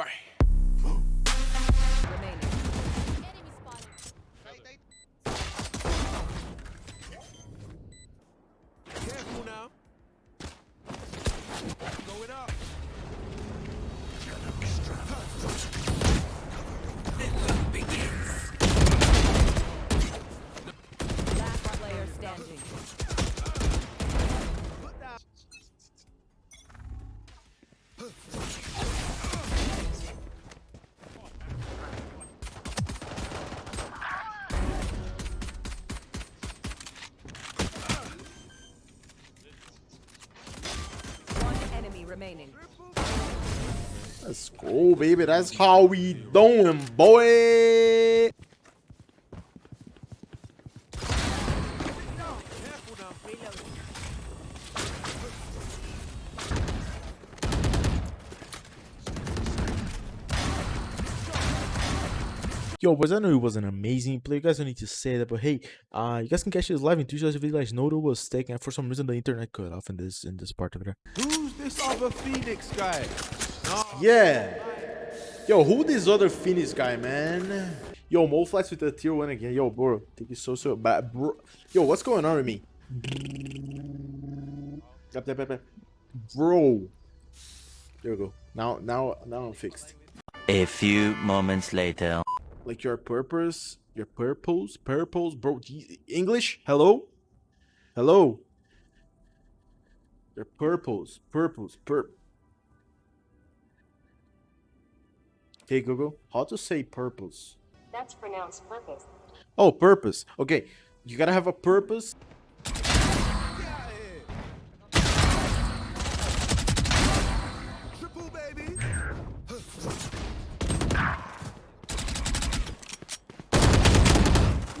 remaining. Remaining. Let's go, baby. That's how we doing, boy. Yo, boys, I know it was an amazing play. You guys don't need to say that, but hey, uh, you guys can catch this live in Tuesday if you guys know it was taken. For some reason, the internet cut off in this in this part of it. Who's this other Phoenix guy? Nah. Yeah. Yo, who this other Phoenix guy, man? Yo, Mo Flex with the tier one again. Yo, bro, think it's so so bad, bro. Yo, what's going on with me? Yep, yep, yep, yep. Bro. There we go. Now, now, now I'm fixed. A few moments later. Like your purpose, your purpose, purpose, bro. English? Hello? Hello? Your purpose, purpose, pur. Hey Google, how to say purpose? That's pronounced purpose. Oh, purpose. Okay, you gotta have a purpose. Get out of here. Triple baby.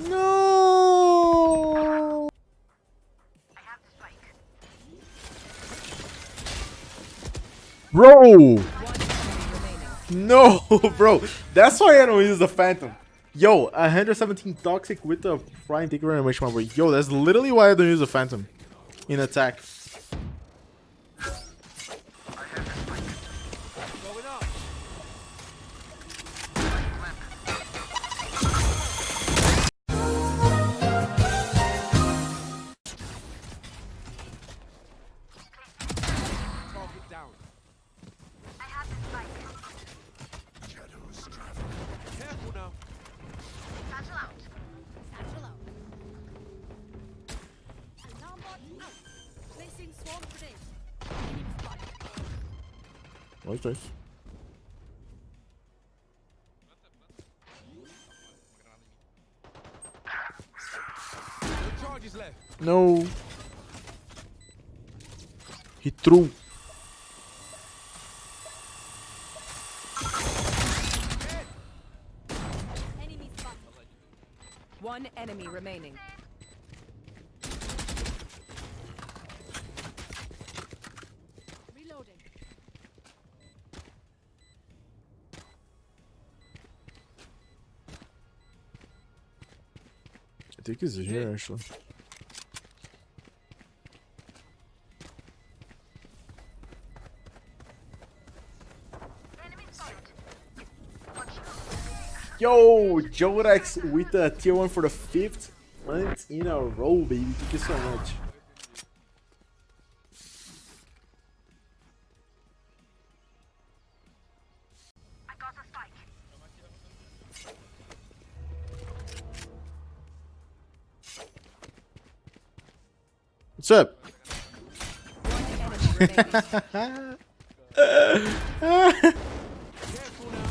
No. Bro, no, bro. That's why I don't use the Phantom. Yo, 117 toxic with the flying take animation, boy. Yo, that's literally why I don't use the Phantom in attack. Placing swarm grenade. Enemy spotted. Nice, nice. No charges left. No. He threw. One enemy remaining. I think he's here actually. Yo, Jorex with the tier one for the fifth month in a row, baby. Thank you so much. What's up? One enemy remaining. Careful now.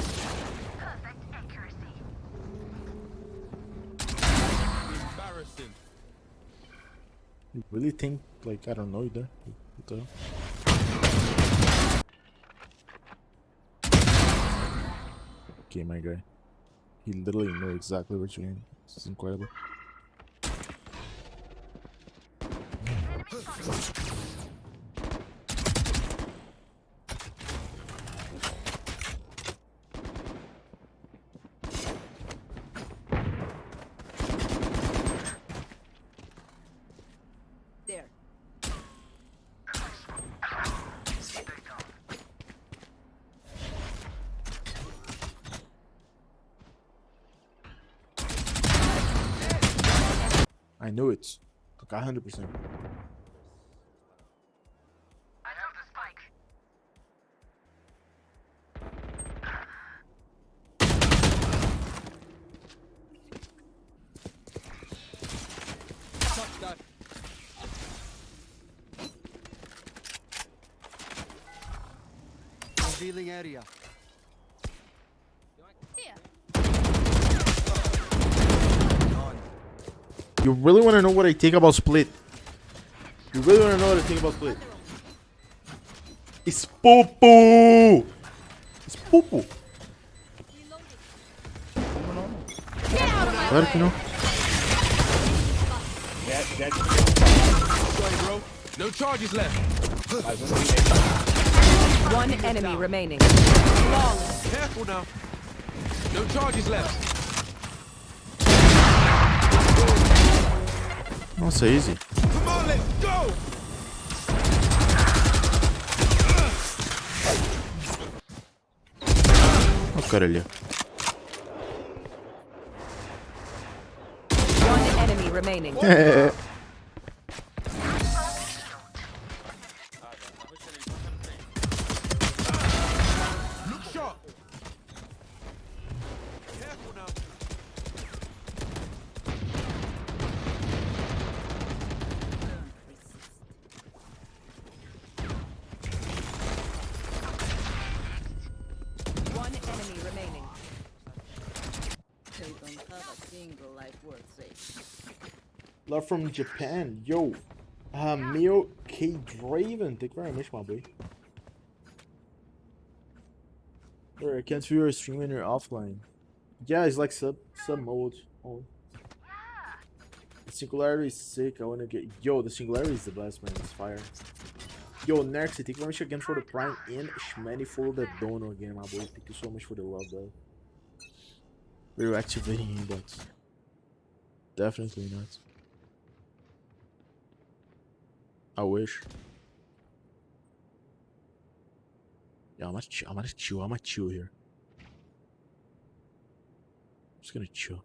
Embarrassing. You really think like I don't know you there? What? Okay, my guy. He literally knows exactly what you're in. This is incredible. I knew it. Like 100%. Touch that. Revealing area. You really want to know what I think about Split? You really want to know what I think about Split? It's poo poo. It's poo poo. Reloading. Get out of my Claro que não. Sorry, bro. No charges left. One enemy remaining. Flawless. Careful now. No charges left. Nossa, easy. Come on, let's go. Ó, worth saving. Love from Japan. Yo. Uh, Mio K. Draven. Thank you very much, my boy. Bro, I can't view your stream when you're offline. Yeah, it's like sub sub mode. Oh. The singularity is sick. I wanna get yo. The singularity is the best man. It's fire. Yo, Nerx, thank you very much again for the prime and Shmany for the dono again, my boy. Thank you so much for the love, bro. We're activating but definitely not. I wish. Yeah, I'm gonna. I'm gonna chill. I'm gonna chill here. I'm just gonna chill.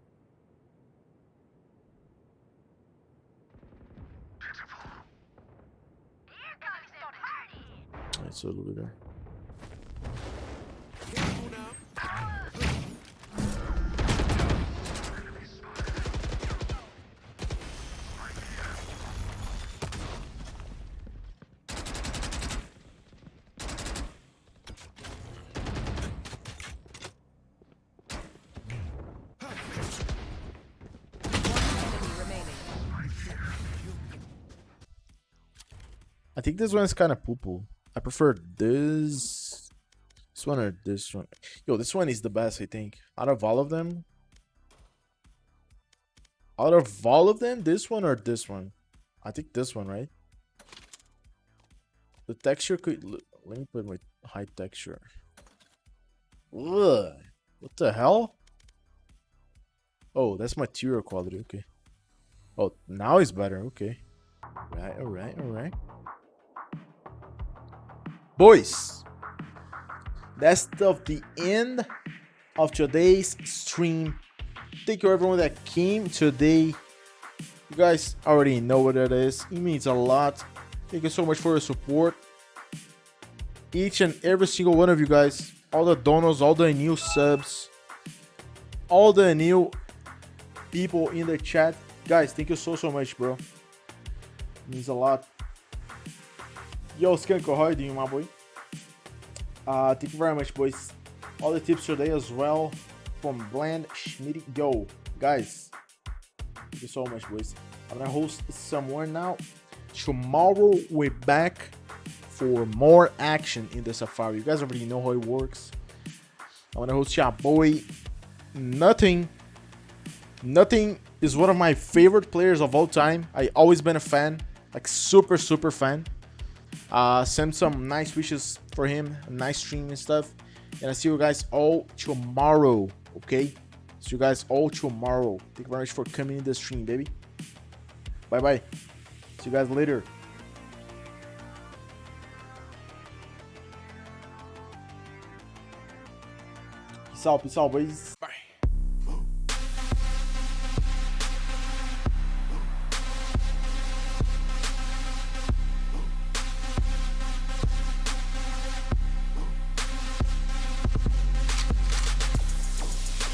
There. I think this one's kind of poo poo. I prefer this. This one or this one. Yo, this one is the best, I think. Out of all of them. Out of all of them, this one or this one? I think this one, right? The texture could. Let me put my high texture. Ugh. What the hell? Oh, that's material quality. Okay. Oh, now it's better. Okay. Right, alright, alright. Boys, that's of the end of today's stream. Thank you everyone that came today. You guys already know what it is. It means a lot. Thank you so much for your support. Each and every single one of you guys, all the donos, all the new subs, all the new people in the chat. Guys, thank you so so much, bro. it means a lot. Yo, Skunk, how you doing, my boy? Uh, thank you very much, boys. All the tips today as well from Bland Schmidt. Yo, guys, thank you so much, boys. I'm gonna host somewhere now. Tomorrow we're back for more action in the Safari. You guys already know how it works. I'm gonna host your boy. Nothing. Nothing is one of my favorite players of all time. I always been a fan, like super super fan. Uh, send some nice wishes for him, nice stream and stuff. And I see you guys all tomorrow. Okay, see you guys all tomorrow. Thank you very much for coming in the stream, baby. Bye bye. See you guys later. Peace out, peace out, boys.